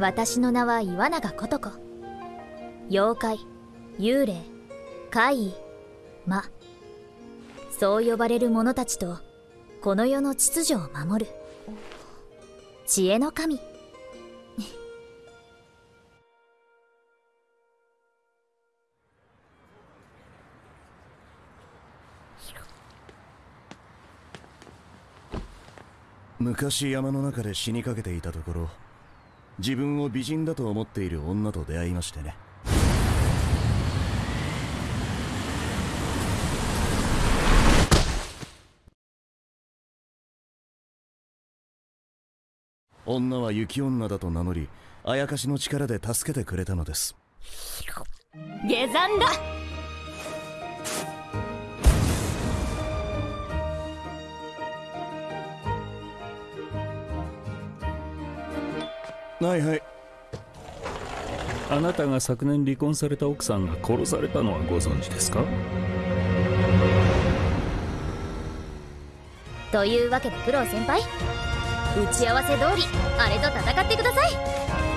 私の名は岩永琴子。妖怪幽霊怪異魔。そう呼ばれる者たちとこの世の秩序を守る。知恵の神。昔山の中で死にかけていたところ自分を美人だと思っている女と出会いましてね。女は雪女だと名乗りあやかしの力で助けてくれたのです。下山だ。はいはい。あなたが昨年離婚された奥さんが殺されたのはご存知ですか？というわけでプロ先輩。打ち合わせ通りあれと戦ってください